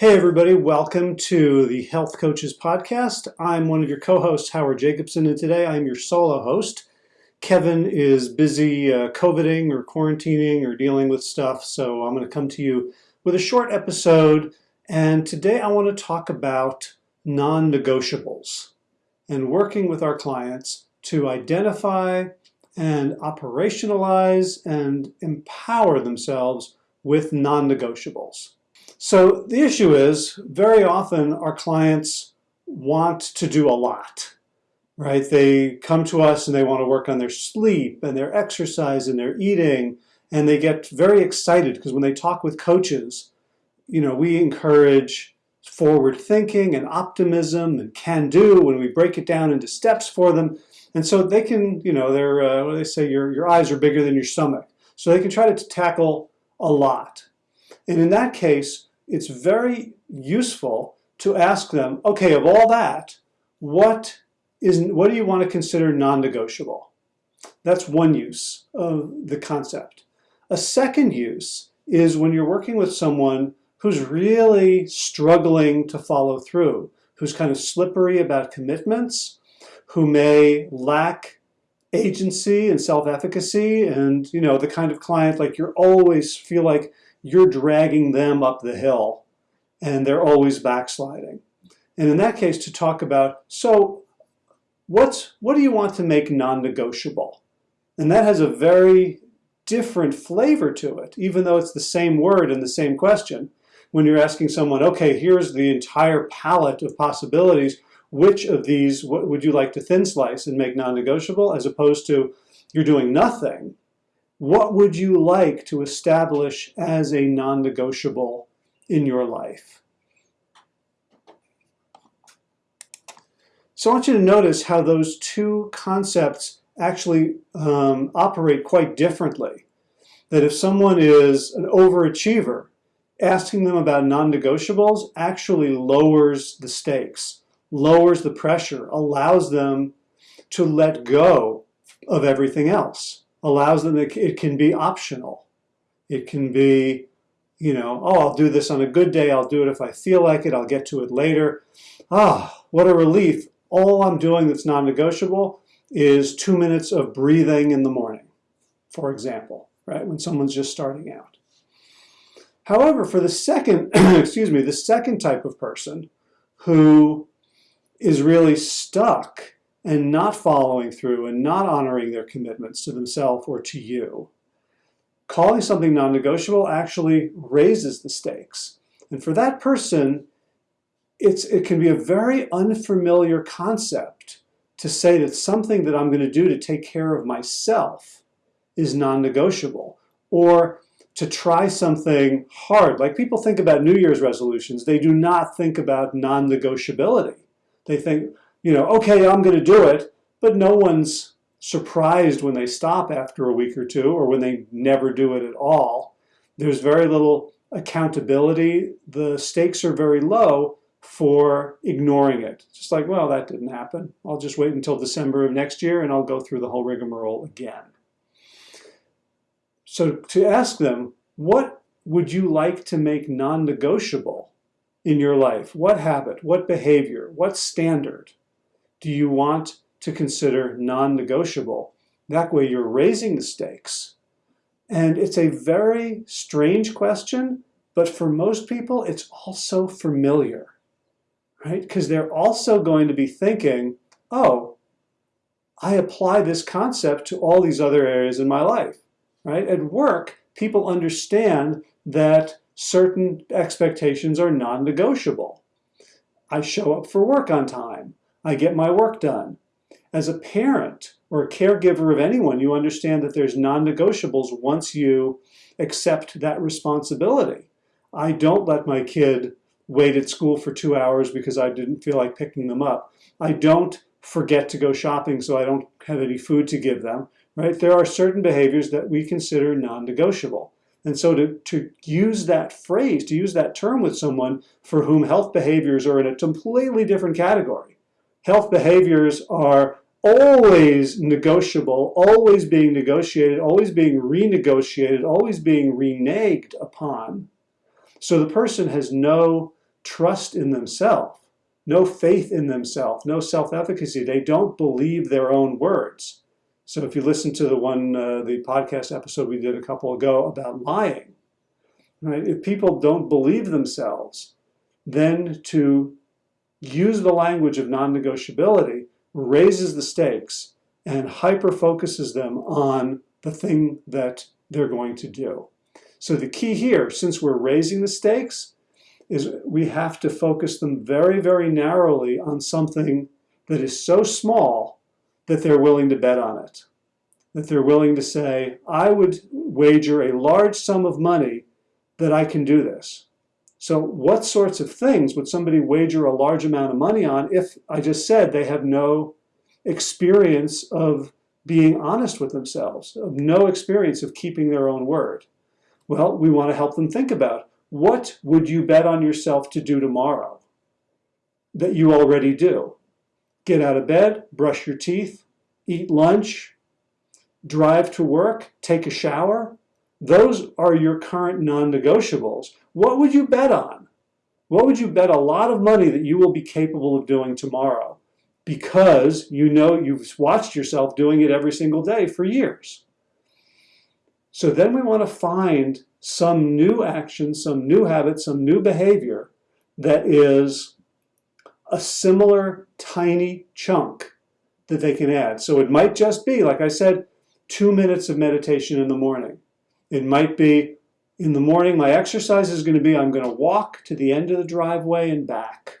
Hey, everybody, welcome to the Health Coaches Podcast. I'm one of your co hosts, Howard Jacobson, and today I'm your solo host. Kevin is busy uh, COVIDing or quarantining or dealing with stuff, so I'm going to come to you with a short episode. And today I want to talk about non negotiables and working with our clients to identify and operationalize and empower themselves with non negotiables. So the issue is very often our clients want to do a lot, right? They come to us and they want to work on their sleep and their exercise and their eating, and they get very excited because when they talk with coaches, you know, we encourage forward thinking and optimism and can do when we break it down into steps for them. And so they can, you know, they're, uh, what do they say, your, your eyes are bigger than your stomach. So they can try to tackle a lot. And in that case, it's very useful to ask them, okay, of all that, what is what do you want to consider non-negotiable? That's one use of the concept. A second use is when you're working with someone who's really struggling to follow through, who's kind of slippery about commitments, who may lack agency and self-efficacy and you know the kind of client like you're always feel like you're dragging them up the hill and they're always backsliding. And in that case, to talk about, so what's, what do you want to make non-negotiable? And that has a very different flavor to it, even though it's the same word and the same question. When you're asking someone, okay, here's the entire palette of possibilities, which of these would you like to thin slice and make non-negotiable, as opposed to you're doing nothing what would you like to establish as a non-negotiable in your life? So I want you to notice how those two concepts actually um, operate quite differently. That if someone is an overachiever, asking them about non-negotiables actually lowers the stakes, lowers the pressure, allows them to let go of everything else allows them, it, it can be optional. It can be, you know, oh, I'll do this on a good day. I'll do it if I feel like it. I'll get to it later. Ah, what a relief. All I'm doing that's non-negotiable is two minutes of breathing in the morning, for example, right? When someone's just starting out. However, for the second, excuse me, the second type of person who is really stuck and not following through and not honoring their commitments to themselves or to you. Calling something non-negotiable actually raises the stakes. And for that person, it's, it can be a very unfamiliar concept to say that something that I'm going to do to take care of myself is non-negotiable. Or to try something hard. Like people think about New Year's resolutions, they do not think about non-negotiability. They think, you know, okay, I'm going to do it, but no one's surprised when they stop after a week or two or when they never do it at all. There's very little accountability. The stakes are very low for ignoring it. Just like, well, that didn't happen. I'll just wait until December of next year and I'll go through the whole rigmarole again. So to ask them, what would you like to make non-negotiable in your life? What habit, what behavior, what standard? Do you want to consider non-negotiable? That way you're raising the stakes. And it's a very strange question, but for most people, it's also familiar, right? Because they're also going to be thinking, oh, I apply this concept to all these other areas in my life, right? At work, people understand that certain expectations are non-negotiable. I show up for work on time. I get my work done. As a parent or a caregiver of anyone, you understand that there's non-negotiables once you accept that responsibility. I don't let my kid wait at school for two hours because I didn't feel like picking them up. I don't forget to go shopping so I don't have any food to give them, right? There are certain behaviors that we consider non-negotiable. And so to, to use that phrase, to use that term with someone for whom health behaviors are in a completely different category, health behaviors are always negotiable, always being negotiated, always being renegotiated, always being reneged upon. So the person has no trust in themselves, no faith in themselves, no self-efficacy. They don't believe their own words. So if you listen to the one, uh, the podcast episode we did a couple ago about lying, right? If people don't believe themselves, then to use the language of non-negotiability raises the stakes and hyper focuses them on the thing that they're going to do. So the key here, since we're raising the stakes, is we have to focus them very, very narrowly on something that is so small that they're willing to bet on it. That they're willing to say, I would wager a large sum of money that I can do this. So what sorts of things would somebody wager a large amount of money on if I just said they have no experience of being honest with themselves, of no experience of keeping their own word? Well, we want to help them think about what would you bet on yourself to do tomorrow that you already do? Get out of bed, brush your teeth, eat lunch, drive to work, take a shower. Those are your current non-negotiables. What would you bet on? What would you bet a lot of money that you will be capable of doing tomorrow? Because you know you've watched yourself doing it every single day for years. So then we want to find some new action, some new habit, some new behavior that is a similar tiny chunk that they can add. So it might just be, like I said, two minutes of meditation in the morning. It might be, in the morning, my exercise is going to be, I'm going to walk to the end of the driveway and back.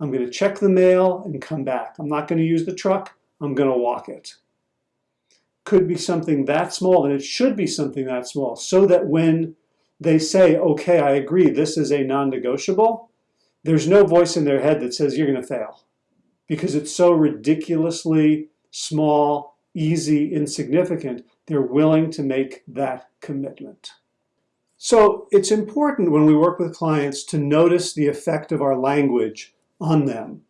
I'm going to check the mail and come back. I'm not going to use the truck. I'm going to walk it could be something that small, and it should be something that small, so that when they say, okay, I agree, this is a non-negotiable, there's no voice in their head that says you're going to fail because it's so ridiculously small, easy, insignificant, they're willing to make that commitment. So it's important when we work with clients to notice the effect of our language on them,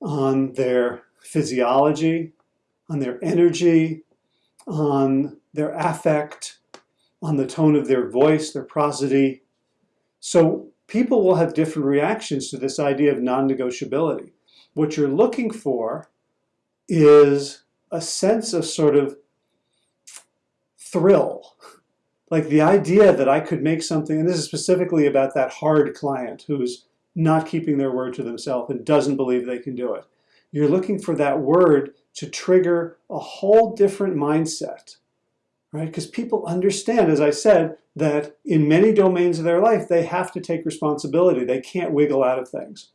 on their physiology, on their energy, on their affect, on the tone of their voice, their prosody. So people will have different reactions to this idea of non-negotiability. What you're looking for is a sense of sort of thrill. Like the idea that I could make something, and this is specifically about that hard client who's not keeping their word to themselves and doesn't believe they can do it. You're looking for that word to trigger a whole different mindset, right? Because people understand, as I said, that in many domains of their life, they have to take responsibility. They can't wiggle out of things.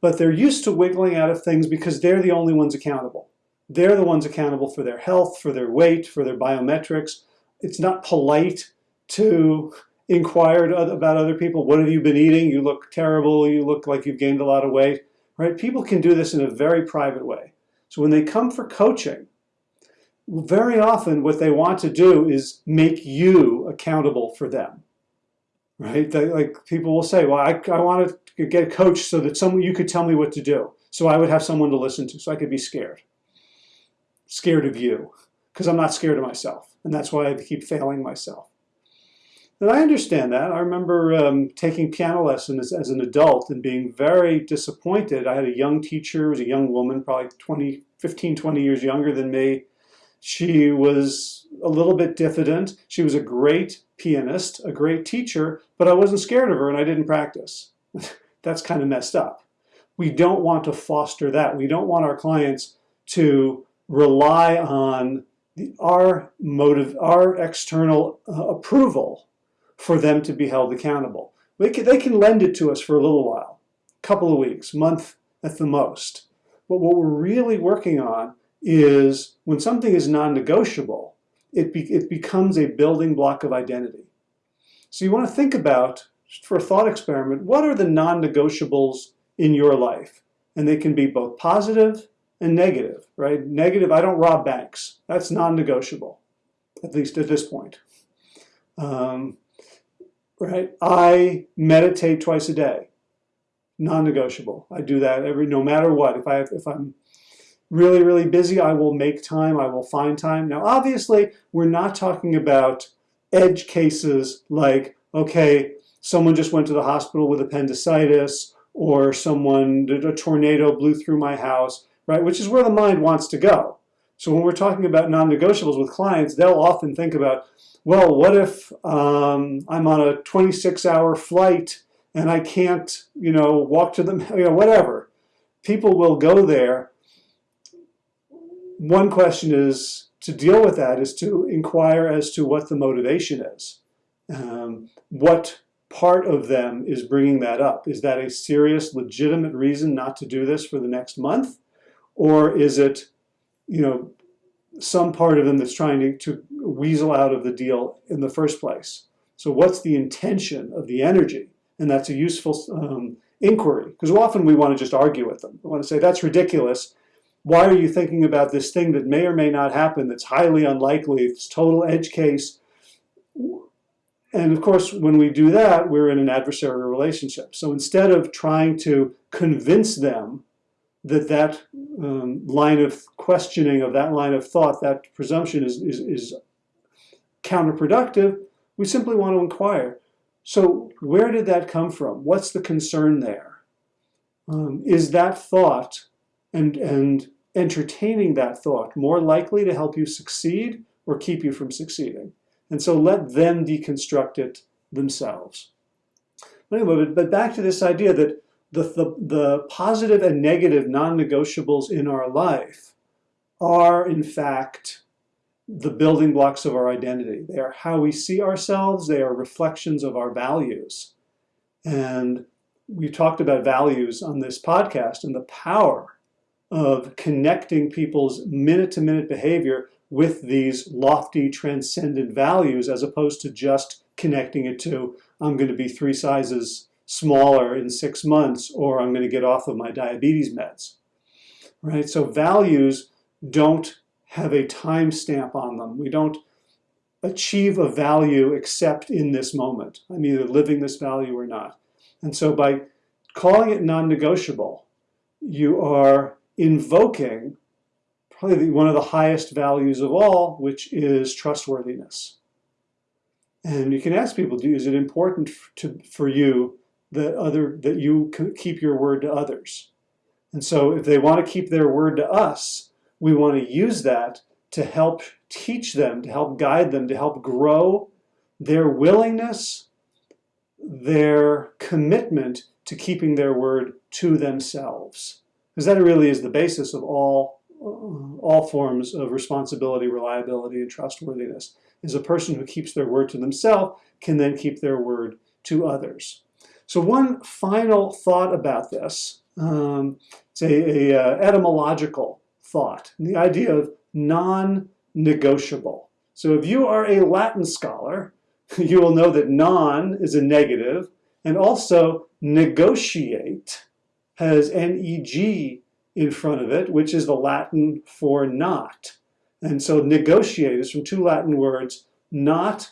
But they're used to wiggling out of things because they're the only ones accountable. They're the ones accountable for their health, for their weight, for their biometrics. It's not polite to inquire about other people. What have you been eating? You look terrible. You look like you've gained a lot of weight, right? People can do this in a very private way. So when they come for coaching, very often what they want to do is make you accountable for them. Right? They, like people will say, well, I, I want to get a coach so that someone you could tell me what to do. So I would have someone to listen to so I could be scared. Scared of you. Because I'm not scared of myself. And that's why I keep failing myself. And I understand that. I remember um, taking piano lessons as, as, an adult and being very disappointed. I had a young teacher, was a young woman, probably 20, 15, 20 years younger than me. She was a little bit diffident. She was a great pianist, a great teacher, but I wasn't scared of her and I didn't practice. That's kind of messed up. We don't want to foster that. We don't want our clients to rely on the, our motive, our external uh, approval for them to be held accountable. Can, they can lend it to us for a little while, a couple of weeks, month at the most. But what we're really working on is when something is non-negotiable, it, be, it becomes a building block of identity. So you want to think about, for a thought experiment, what are the non-negotiables in your life? And they can be both positive and negative, right? Negative, I don't rob banks. That's non-negotiable, at least at this point. Um, right? I meditate twice a day, non-negotiable. I do that every, no matter what. If I if I'm really really busy, I will make time. I will find time. Now, obviously, we're not talking about edge cases like okay, someone just went to the hospital with appendicitis, or someone, a tornado blew through my house, right? Which is where the mind wants to go. So when we're talking about non-negotiables with clients, they'll often think about, well, what if um, I'm on a 26-hour flight and I can't, you know, walk to the, you know, whatever. People will go there. One question is to deal with that is to inquire as to what the motivation is. Um, what part of them is bringing that up? Is that a serious, legitimate reason not to do this for the next month? Or is it, you know, some part of them that's trying to, to weasel out of the deal in the first place? So what's the intention of the energy? And that's a useful um, inquiry, because often we want to just argue with them. We want to say, that's ridiculous. Why are you thinking about this thing that may or may not happen, that's highly unlikely, it's total edge case? And of course, when we do that, we're in an adversarial relationship. So instead of trying to convince them that that um, line of questioning of that line of thought, that presumption is, is, is counterproductive, we simply want to inquire. So where did that come from? What's the concern there? Um, is that thought and, and entertaining that thought more likely to help you succeed or keep you from succeeding? And so let them deconstruct it themselves. Anyway, but back to this idea that the, the, the positive and negative non-negotiables in our life are, in fact, the building blocks of our identity. They are how we see ourselves. They are reflections of our values. And we talked about values on this podcast and the power of connecting people's minute-to-minute -minute behavior with these lofty transcendent values as opposed to just connecting it to I'm going to be three sizes smaller in six months or I'm going to get off of my diabetes meds. Right? So values don't have a time stamp on them. We don't achieve a value except in this moment. I'm either living this value or not. And so by calling it non-negotiable, you are invoking probably one of the highest values of all, which is trustworthiness. And you can ask people, do is it important to, for you that, other, that you keep your word to others? And so if they want to keep their word to us, we want to use that to help teach them, to help guide them, to help grow their willingness, their commitment to keeping their word to themselves. Because that really is the basis of all all forms of responsibility, reliability, and trustworthiness. Is a person who keeps their word to themselves can then keep their word to others. So one final thought about this, um, it's a, a uh, etymological thought, the idea of non-negotiable. So if you are a Latin scholar, you will know that non is a negative, and also negotiate has neg in front of it, which is the Latin for not. And so negotiate is from two Latin words, not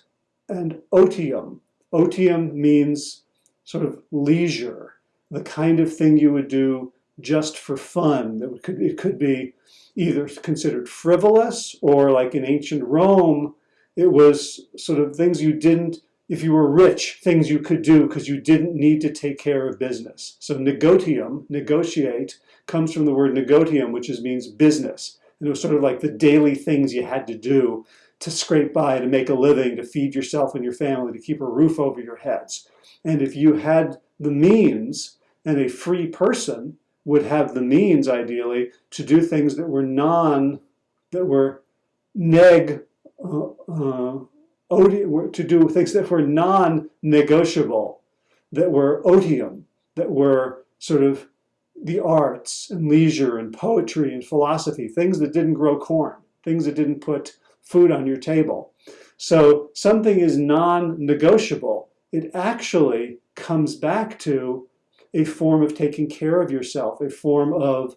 and otium. Otium means sort of leisure, the kind of thing you would do just for fun. It could, it could be either considered frivolous or like in ancient Rome, it was sort of things you didn't if you were rich, things you could do because you didn't need to take care of business. So negotium, negotiate, comes from the word negotium, which is, means business. And it was sort of like the daily things you had to do to scrape by, to make a living, to feed yourself and your family, to keep a roof over your heads. And if you had the means, and a free person would have the means, ideally, to do things that were non, that were neg, uh, uh, to do things that were non-negotiable, that were otium, that were sort of the arts and leisure and poetry and philosophy, things that didn't grow corn, things that didn't put food on your table. So something is non-negotiable. It actually comes back to a form of taking care of yourself, a form of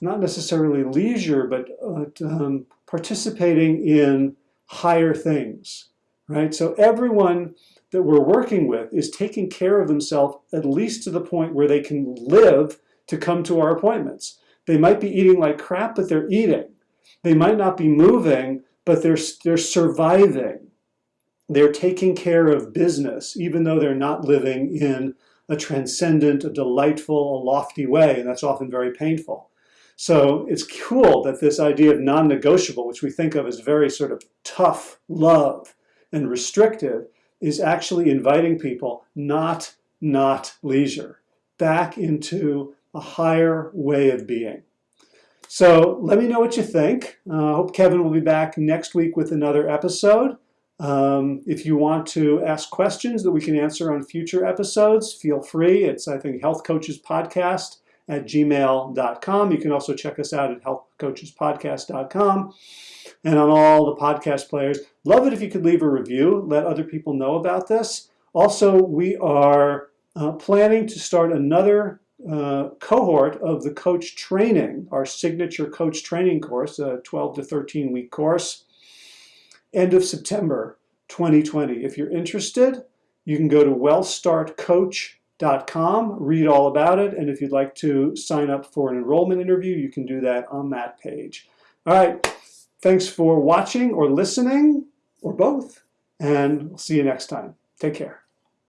not necessarily leisure, but uh, um, participating in higher things right? So everyone that we're working with is taking care of themselves at least to the point where they can live to come to our appointments. They might be eating like crap, but they're eating. They might not be moving, but they're, they're surviving. They're taking care of business, even though they're not living in a transcendent, a delightful, a lofty way, and that's often very painful. So it's cool that this idea of non-negotiable, which we think of as very sort of tough love and restrictive, is actually inviting people not, not leisure, back into a higher way of being. So let me know what you think. I uh, hope Kevin will be back next week with another episode. Um, if you want to ask questions that we can answer on future episodes, feel free. It's, I think, Health Coaches Podcast at gmail.com. You can also check us out at healthcoachespodcast.com and on all the podcast players. Love it if you could leave a review, let other people know about this. Also, we are uh, planning to start another uh, cohort of the coach training, our signature coach training course, a 12 to 13 week course, end of September 2020. If you're interested, you can go to wellstartcoach.com, read all about it, and if you'd like to sign up for an enrollment interview, you can do that on that page. All right, thanks for watching or listening, or both, and we'll see you next time. Take care.